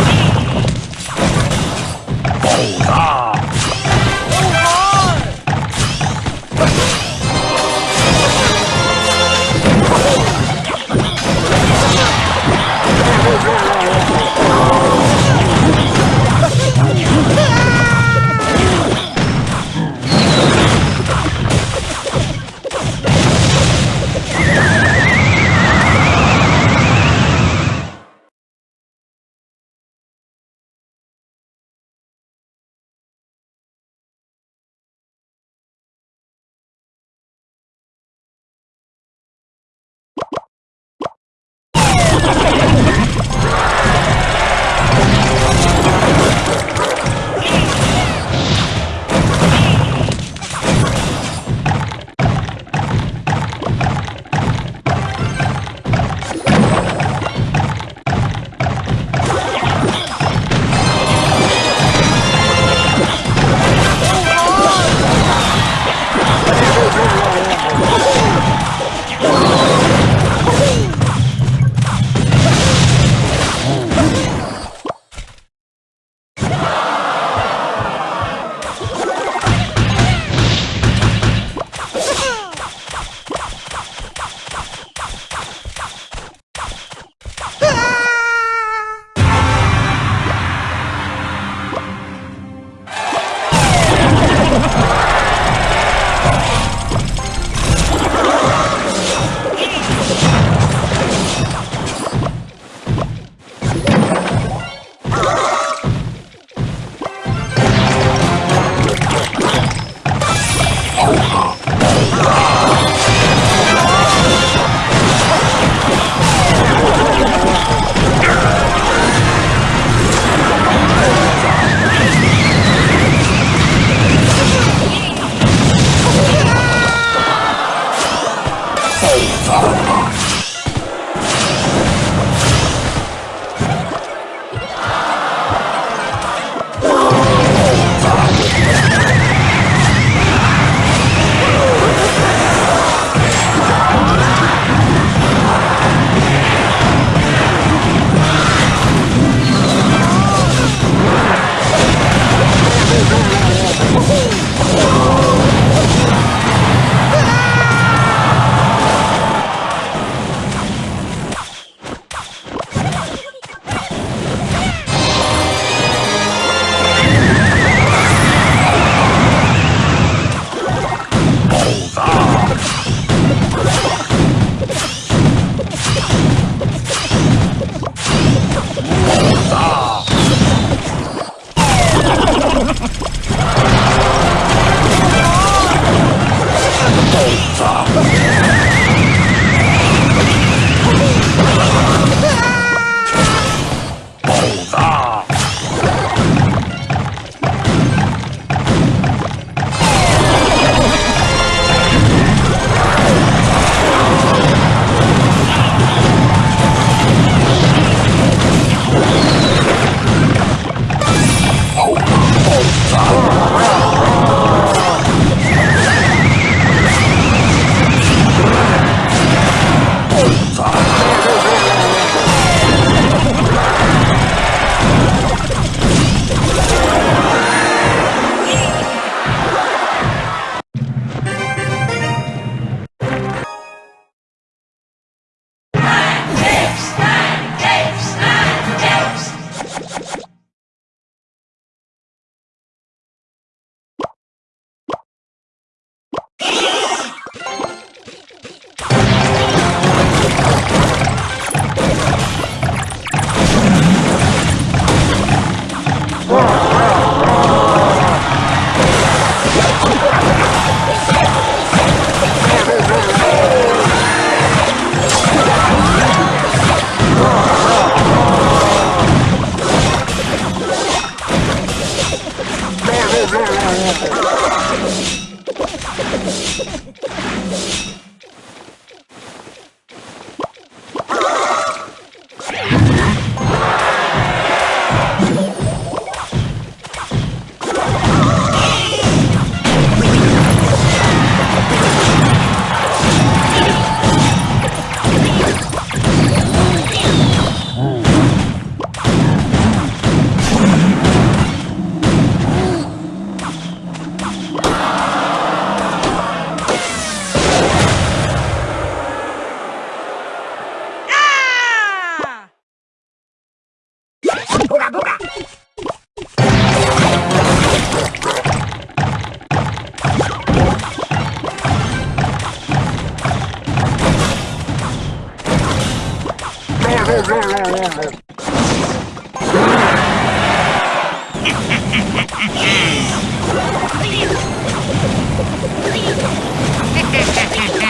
me. Sí.